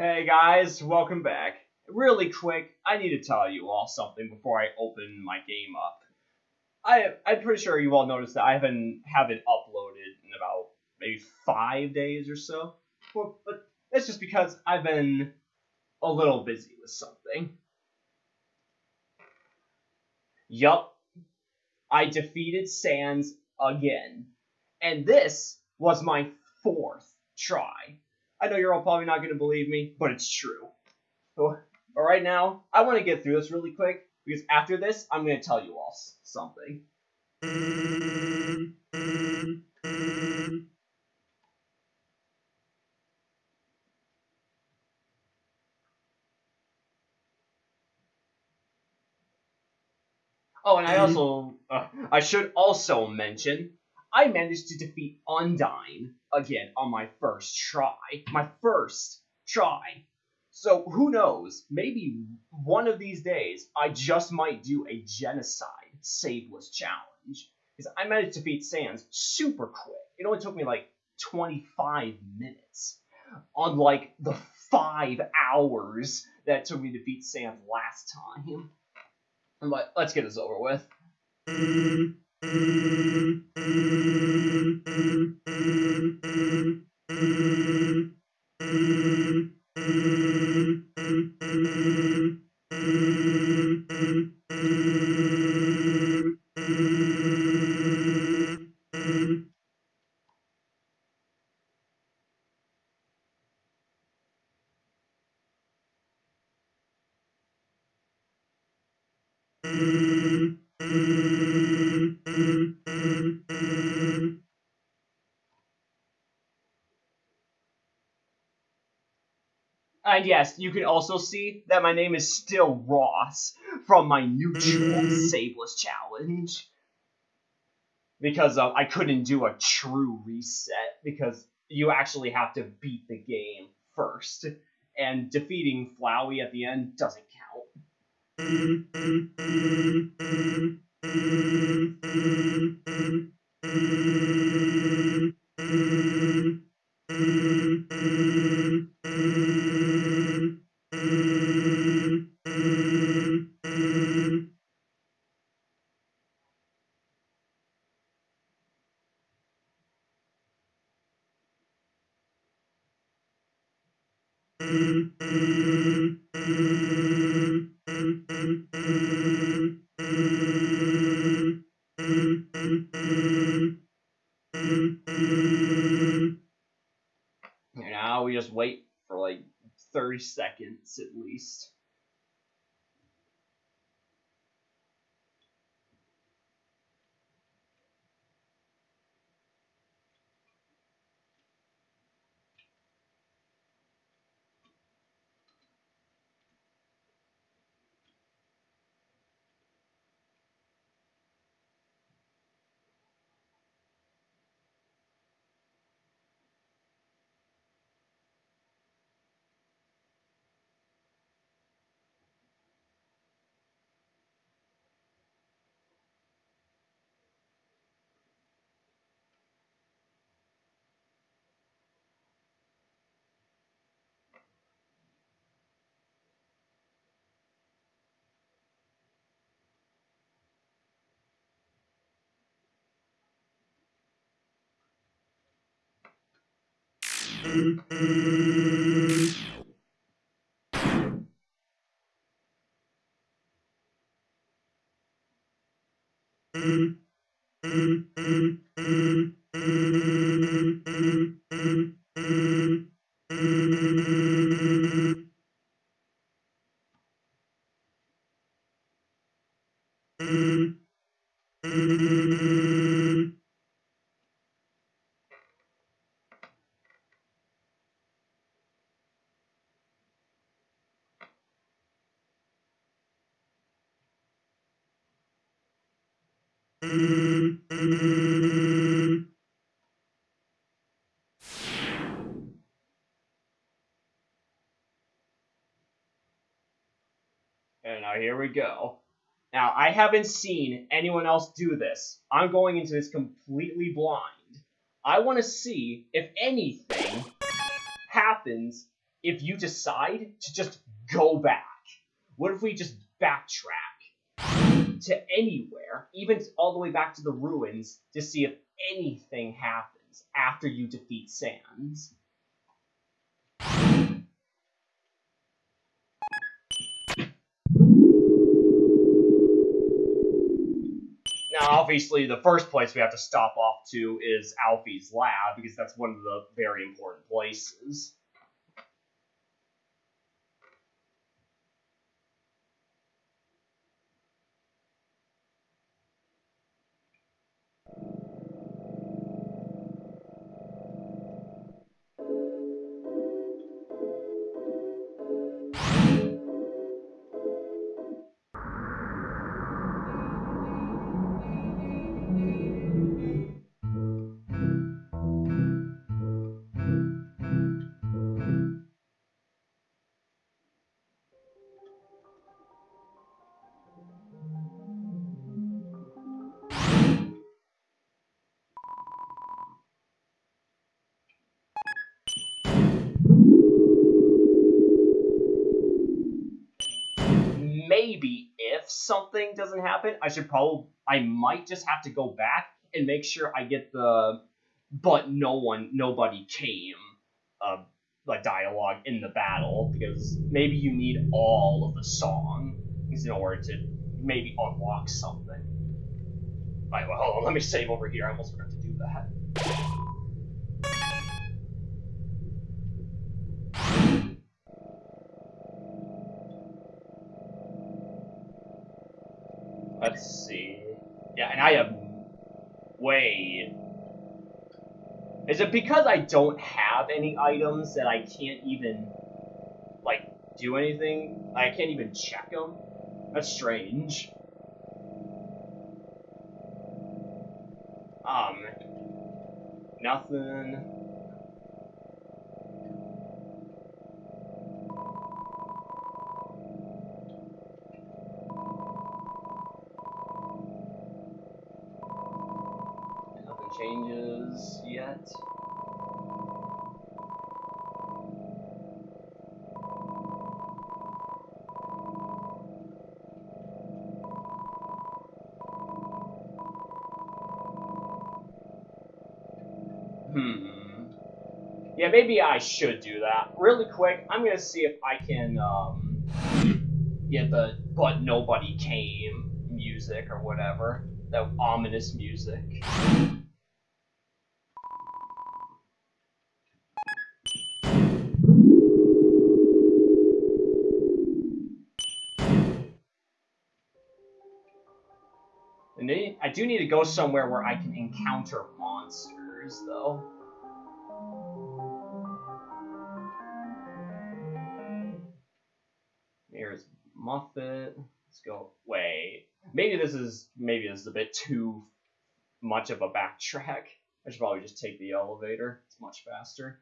Hey guys, welcome back. Really quick, I need to tell you all something before I open my game up. I I'm pretty sure you all noticed that I haven't have it uploaded in about maybe five days or so. Well, but it's just because I've been a little busy with something. Yup, I defeated Sans again, and this was my fourth try. I know you're all probably not going to believe me, but it's true. So, but right now, I want to get through this really quick because after this, I'm going to tell you all something. Oh, and I also, uh, I should also mention, I managed to defeat Undyne again on my first try. My first try. So who knows? Maybe one of these days I just might do a genocide saveless challenge because I managed to defeat Sans super quick. It only took me like 25 minutes, unlike the five hours that took me to beat Sans last time. But let's get this over with. Mm-hmm. Mm-hmm. Yes, you can also see that my name is still Ross from my mutual Saveless challenge. Because uh, I couldn't do a true reset, because you actually have to beat the game first. And defeating Flowey at the end doesn't count. And now we just wait for like 30 seconds at least. And go. Now, I haven't seen anyone else do this. I'm going into this completely blind. I want to see if anything happens if you decide to just go back? What if we just backtrack to anywhere, even all the way back to the ruins, to see if anything happens after you defeat Sans? obviously, the first place we have to stop off to is Alphys's lab, because that's one of the very important places. Maybe if something doesn't happen, I should probably I might just have to go back and make sure I get the but no one nobody came uh like dialogue in the battle because maybe you need all of the song in order to maybe unlock something. Alright, well hold on, let me save over here. I almost forgot to do that. Yeah, and I have way. Is it because I don't have any items that I can't even like do anything? I can't even check them. That's strange. Um, nothing. Yeah, maybe I should do that. Really quick, I'm gonna see if I can um, get the "But Nobody Came" music or whatever. That ominous music. I do need to go somewhere where I can encounter monsters, though. Muffet. Let's go. Wait. Maybe this is maybe this is a bit too much of a backtrack. I should probably just take the elevator. It's much faster.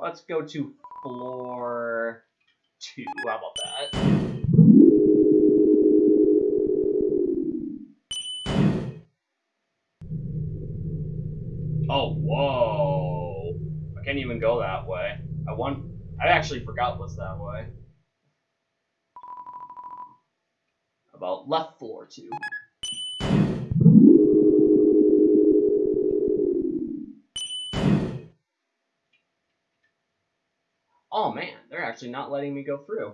Let's go to floor two. How about that? Can't even go that way. I want. I actually forgot what's that way. About left floor two. Oh man, they're actually not letting me go through.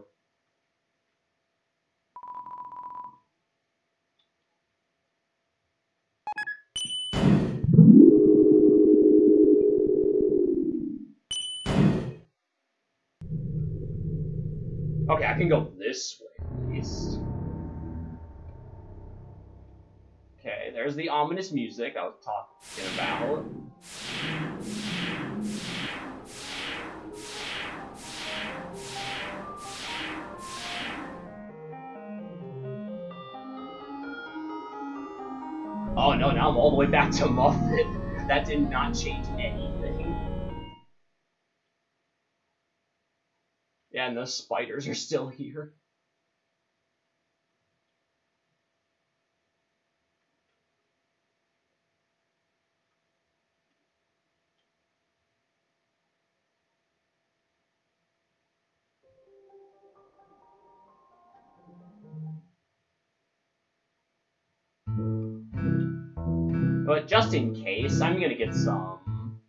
Can go this way at least. Okay, there's the ominous music I was talking about. Oh no, now I'm all the way back to Muffet. That did not change anything. and the spiders are still here. But just in case, I'm gonna get some...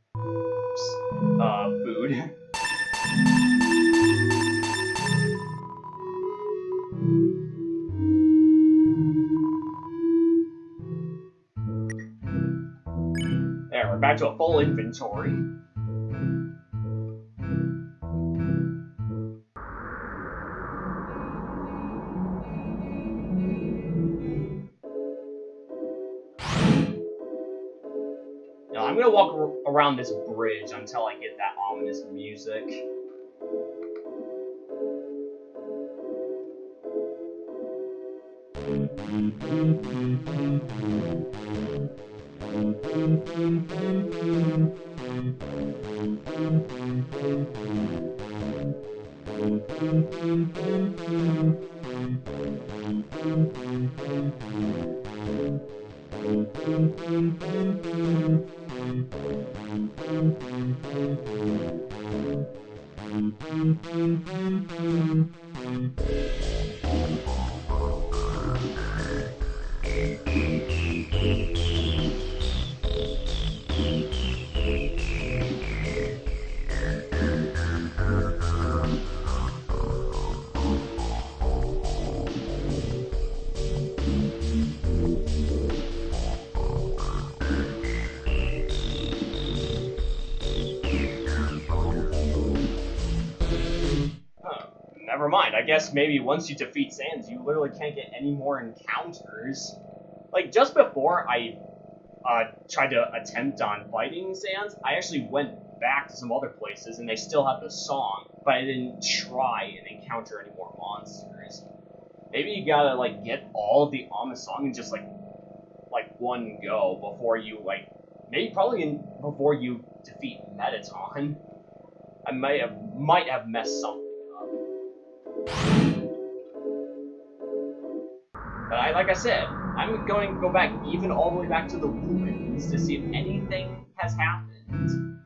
Uh, food. back to a full inventory. Now, I'm gonna walk around this bridge until I get that ominous music. Huh, never mind. I guess maybe once you defeat Sans, you literally can't get any more encounters. Like, just before I uh, tried to attempt on fighting Sans, I actually went back to some other places and they still have the song, but I didn't try and encounter any more monsters. Maybe you gotta, like, get all of the Ama song in just, like, like, one go before you, like, maybe probably in, before you defeat Mettaton. I might have might have messed something But I, like I said, I'm going to go back even all the way back to the ruins to see if anything has happened.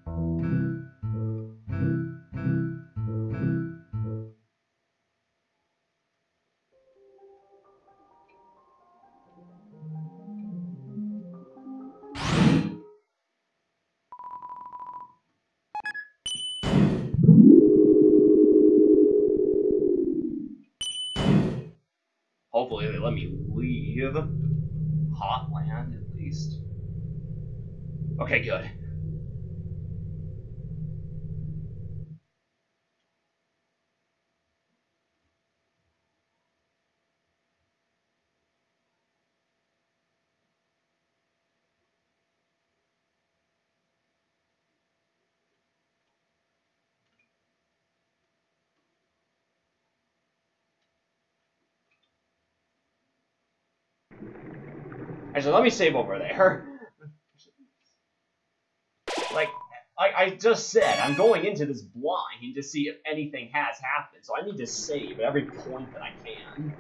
Least. Okay, good. Actually, let me save over there. Like, I, I just said, I'm going into this blind to see if anything has happened, so I need to save at every point that I can.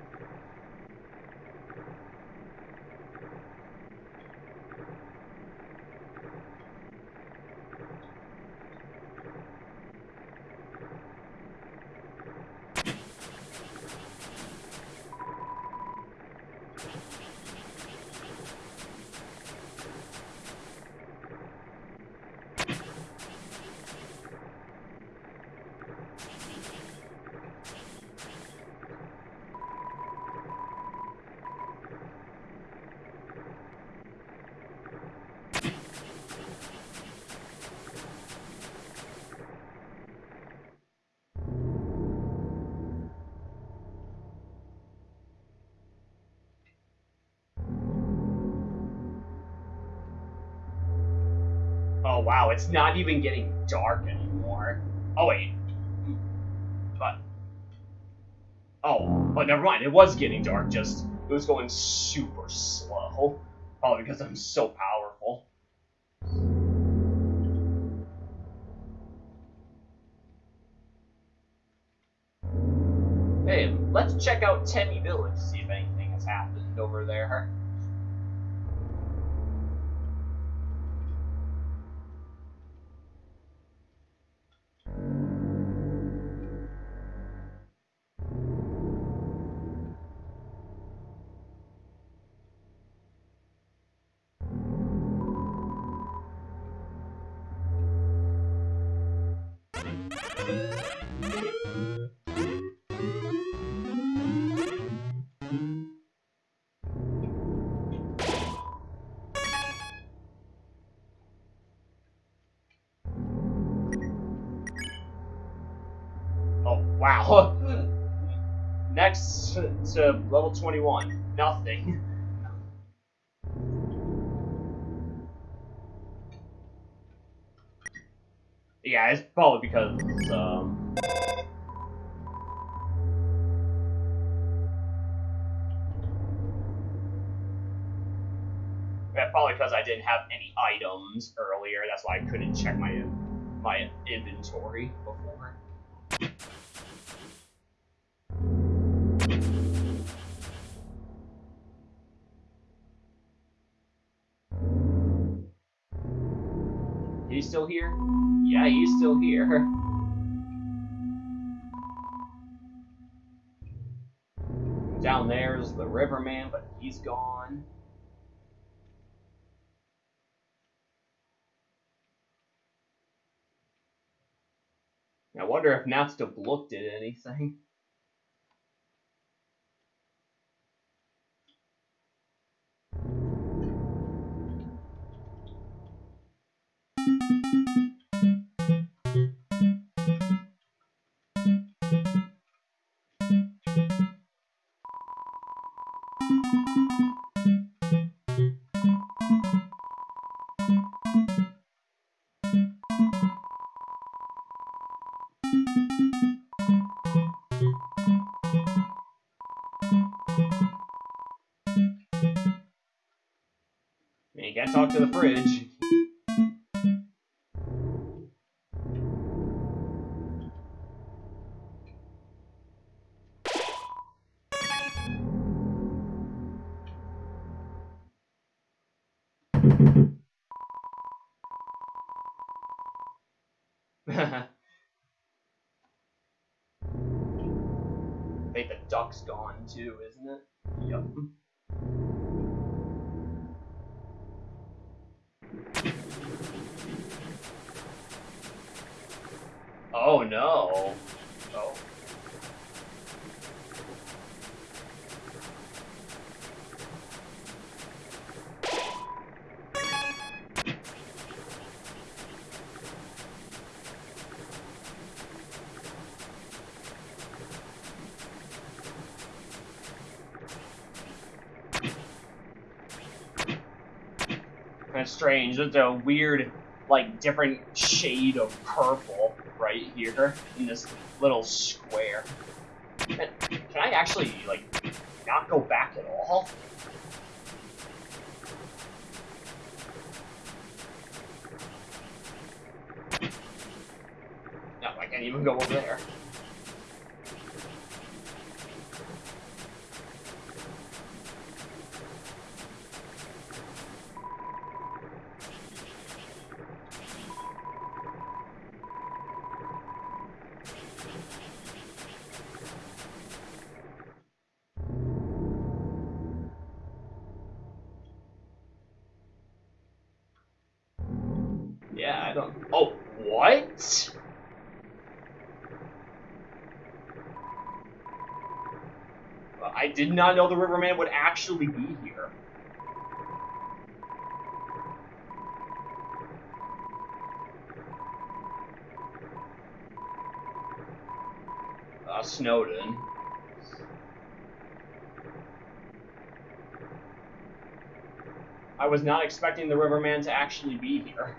Oh wow, it's not even getting dark anymore. Oh wait. But Oh, but never mind, it was getting dark, just it was going super slow. Probably because I'm so powerful. Hey, let's check out Temmie Village, see if anything has happened over there. Next to level 21. Nothing. Yeah, it's probably because, um... Yeah, probably because I didn't have any items earlier, that's why I couldn't check my my inventory before. Still here? Yeah, he's still here. Down there's the Riverman, but he's gone. I wonder if Natsuko looked at anything. Too, isn't it? Yep. Oh no. Oh. Kind of strange. There's a weird, like, different shade of purple right here in this little square. Can, can I actually, like, not go back at all? No, I can't even go over there. Did not know the Riverman would actually be here. Uh, Snowdin. I was not expecting the Riverman to actually be here.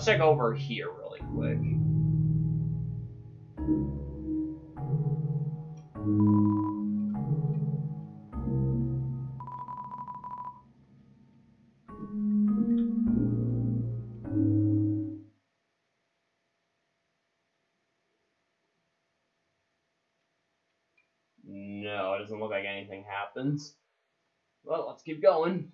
Let's check over here really quick. No, it doesn't look like anything happens. Well, let's keep going.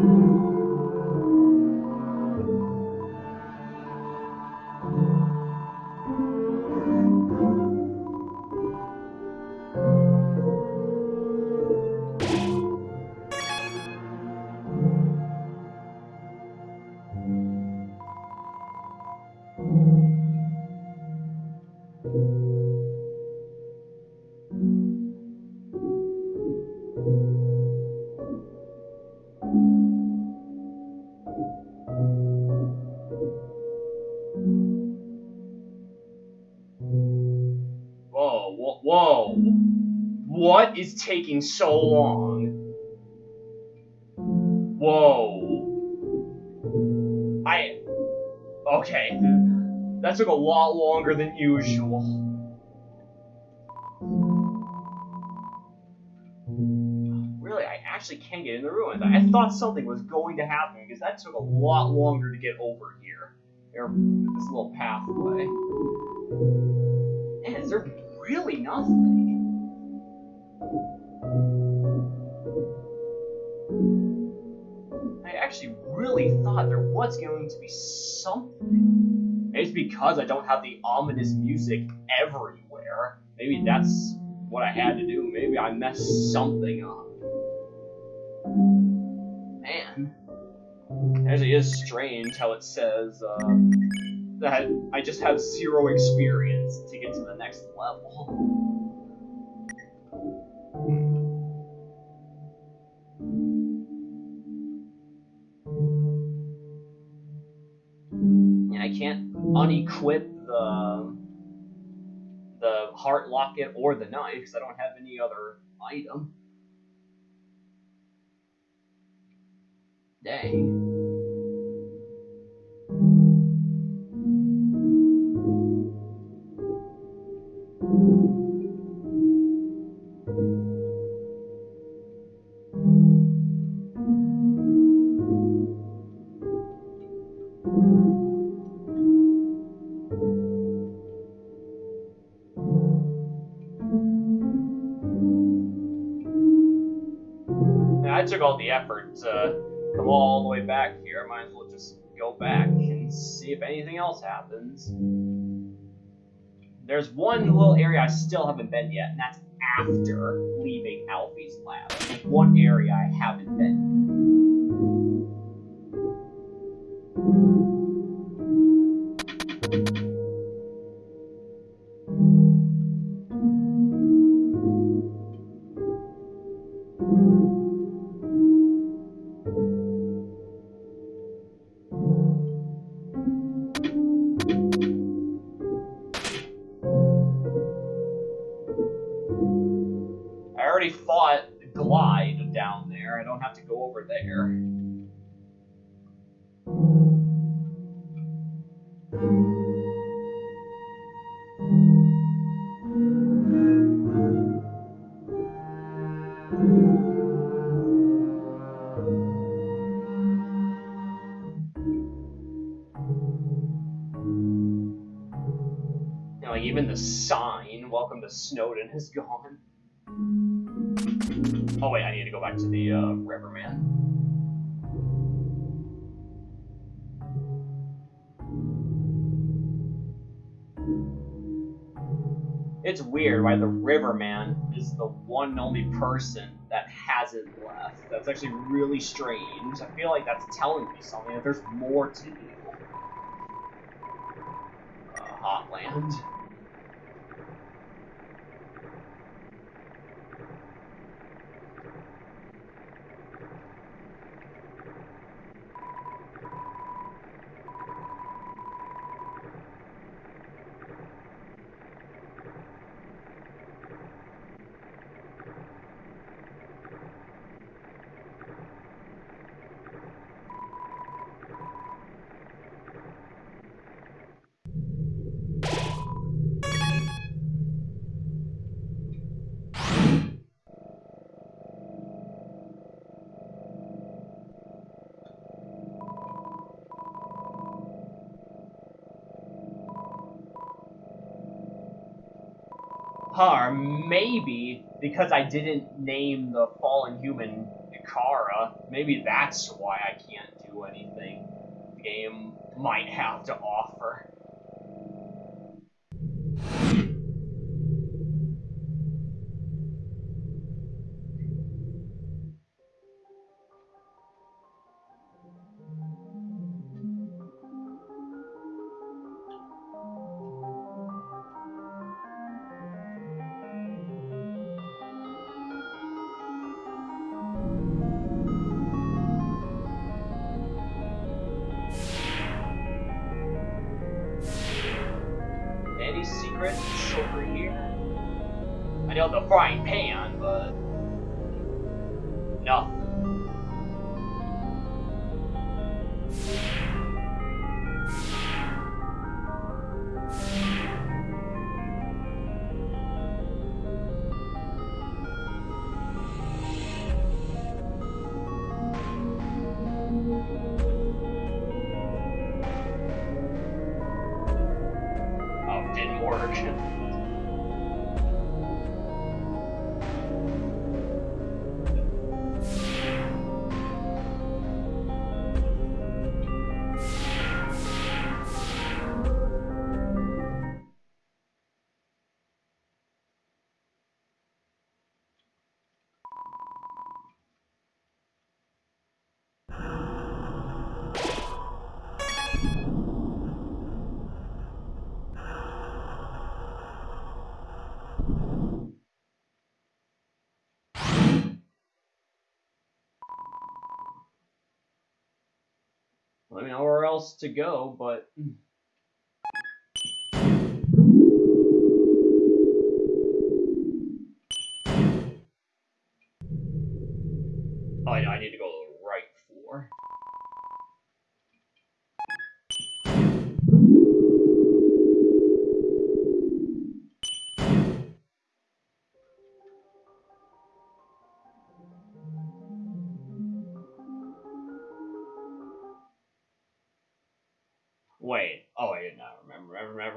Whoa, taking so long? Whoa. I. Okay. That took a lot longer than usual. Really, I actually can't get in the ruins. I thought something was going to happen because that took a lot longer to get over here. Or this little pathway. Man, is there really nothing? Thought there was going to be something. Maybe it's because I don't have the ominous music everywhere. Maybe that's what I had to do. Maybe I messed something up. Man. It actually is strange how it says, uh, that I just have zero experience to get to the next level. Can't unequip the the heart locket or the knife because I don't have any other item. Dang. Took all the effort to come all the way back here. I might as well just go back and see if anything else happens. there's one little area I still haven't been yet, and that's after leaving Alphys's lab. One area I haven't been. Is gone. Oh wait, I need to go back to the uh, Riverman. It's weird why the Riverman is the one and only person that hasn't left. That's actually really strange. I feel like that's telling me something, that there's more to do. Uh, Hotland. Maybe because I didn't name the fallen human Ikara, maybe that's why I can't do anything the game might have to secrets over here? I know the frying pan, but nothing. Else to go, but hmm.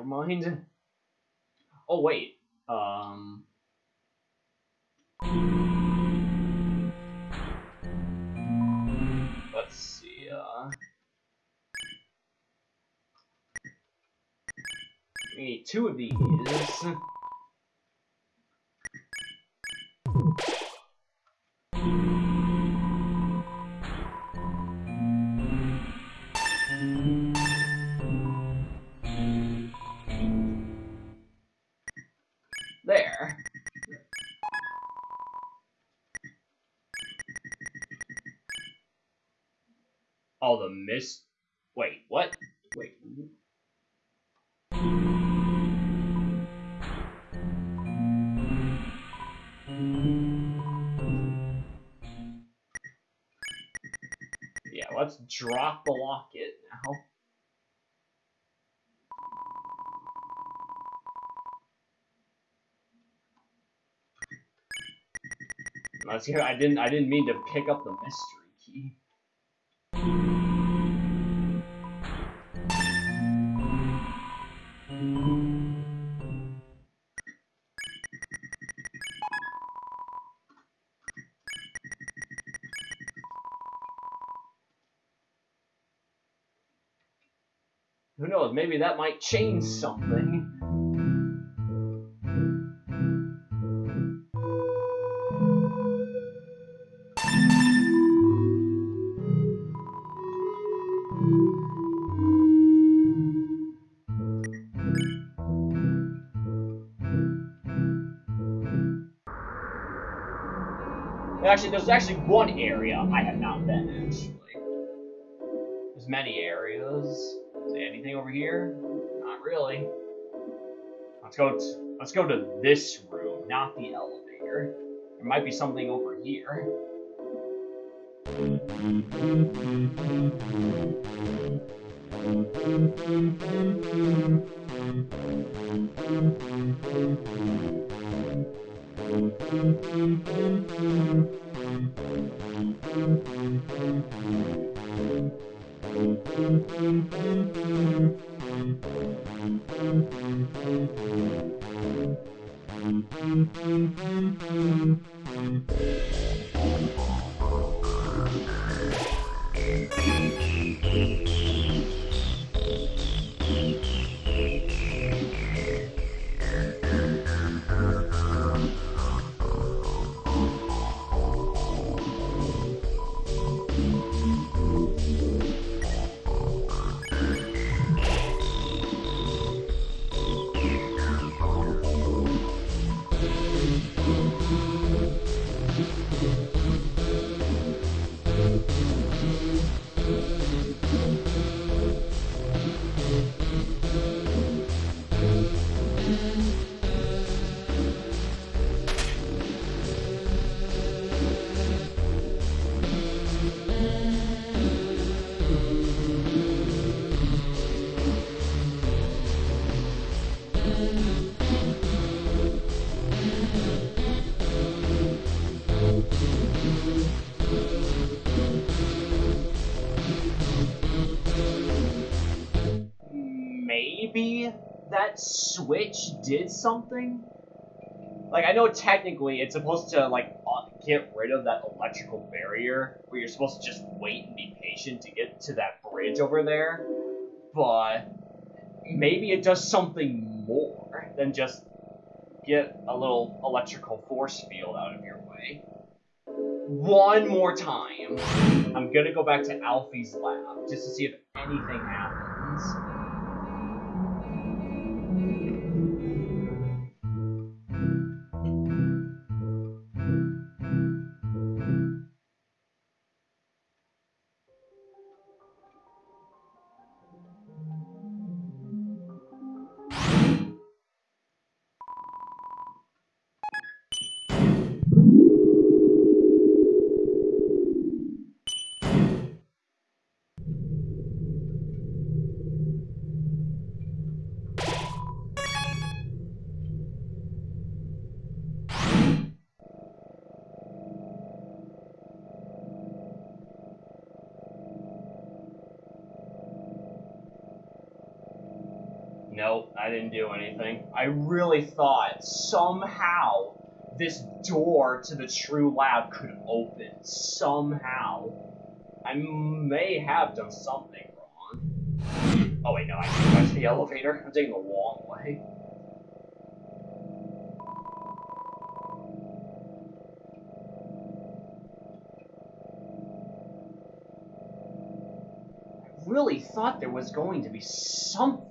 Never, mind. Oh, wait. Um. Let's see. Uh. We need two of these. Yeah, let's drop the locket now. Let's hear. I didn't. I didn't mean to pick up the mystery key. Maybe that might change something. Actually, there's actually one area I have not been, actually. There's many areas. Anything over here? Not really. Let's go. To, let's go to this room, not the elevator. There might be something over here. Maybe that switch did something? Like, I know technically it's supposed to, like, uh, get rid of that electrical barrier, where you're supposed to just wait and be patient to get to that bridge over there, but maybe it does something more than just get a little electrical force field out of your way. One more time. I'm gonna go back to Alphys's lab just to see if anything happens. Nope, I didn't do anything. I really thought somehow this door to the true lab could open. Somehow. I may have done something wrong. Oh wait, no, I can't touch the elevator. I'm taking the long way. I really thought there was going to be something.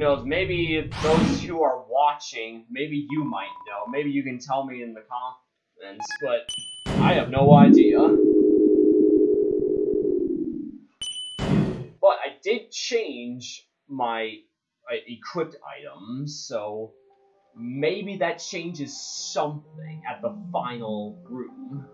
Knows, maybe those who are watching, maybe you might know. Maybe you can tell me in the comments, but I have no idea. But I did change my uh, equipped items, so maybe that changes something at the final room.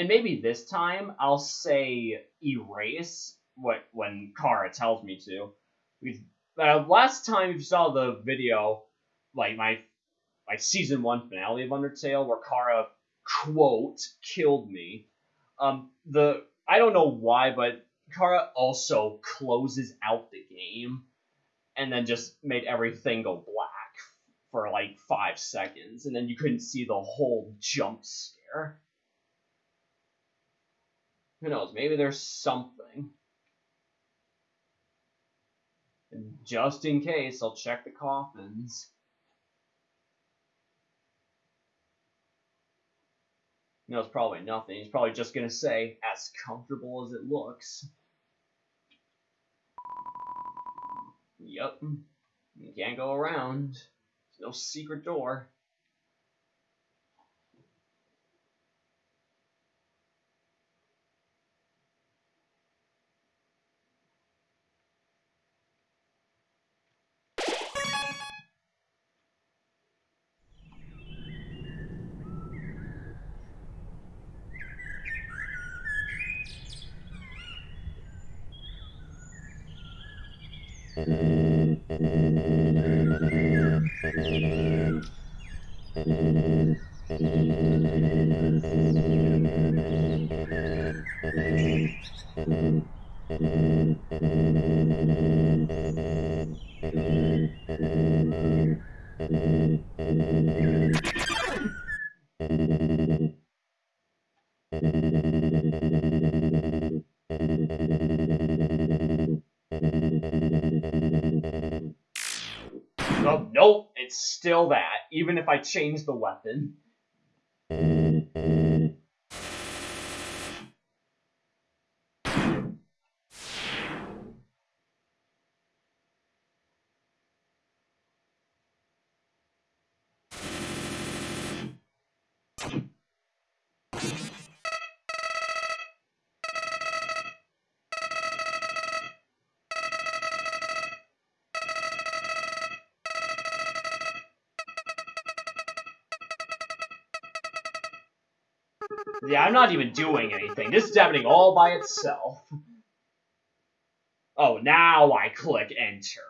And maybe this time I'll say erase what when Chara tells me to. Because uh, last time you saw the video, like my my season one finale of Undertale, where Chara quote killed me. Um, the I don't know why, but Chara also closes out the game, and then just made everything go black for like five seconds, and then you couldn't see the whole jump scare. Who knows? Maybe there's something. And just in case, I'll check the coffins. No, it's probably nothing. He's probably just gonna say, as comfortable as it looks. Yep. You can't go around. There's no secret door. It's still that, even if I change the weapon. Yeah, I'm not even doing anything. This is happening all by itself. Oh, now I click enter.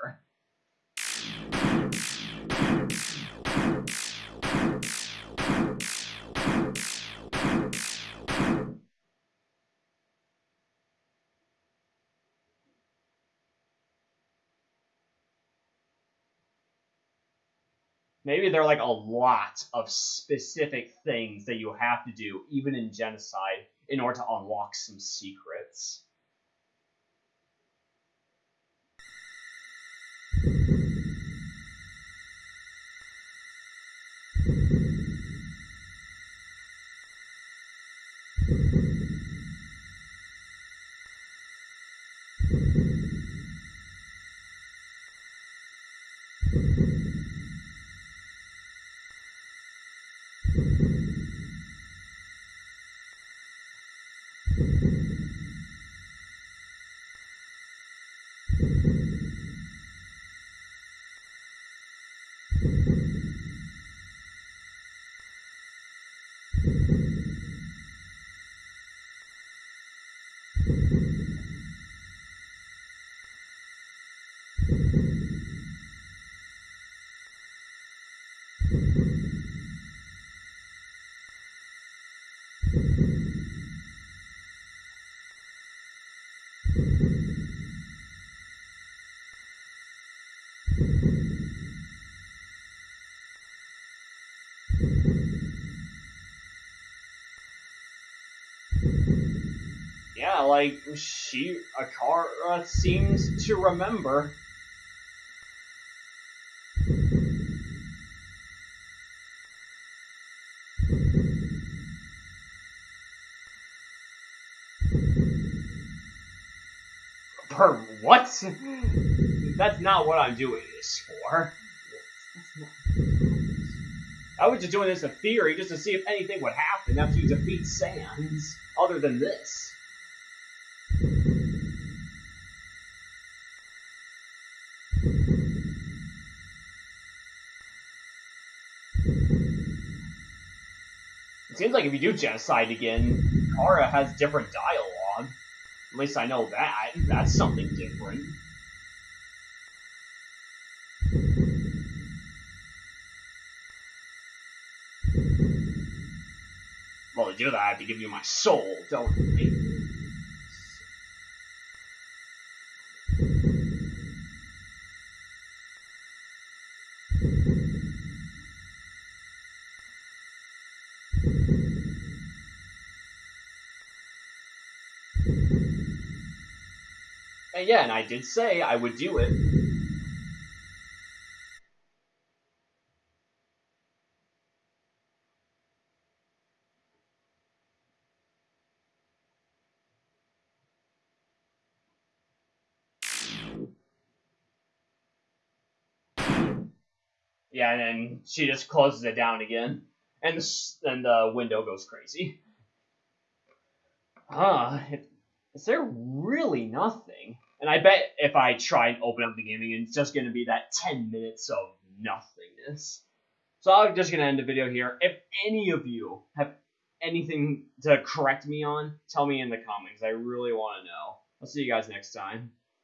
Maybe there are like a lot of specific things that you have to do, even in Genocide, in order to unlock some secrets. Like she Akara seems to remember. For what? That's not what I'm doing this for. I was just doing this in theory just to see if anything would happen after you defeat Sans, other than this. It seems like if you do genocide again, Chara has different dialogue. At least I know that. That's something different. Well, to do that, I have to give you my soul, don't? And yeah, and I did say I would do it. Yeah, and then she just closes it down again, and the, and the window goes crazy. Ah, is there really nothing? And I bet if I try and open up the gaming, it's just going to be that 10 minutes of nothingness. So I'm just going to end the video here. If any of you have anything to correct me on, tell me in the comments. I really want to know. I'll see you guys next time.